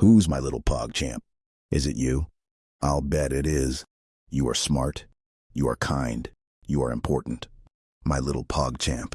Who's my little pog champ? Is it you? I'll bet it is. You are smart. You are kind. You are important. My little pog champ.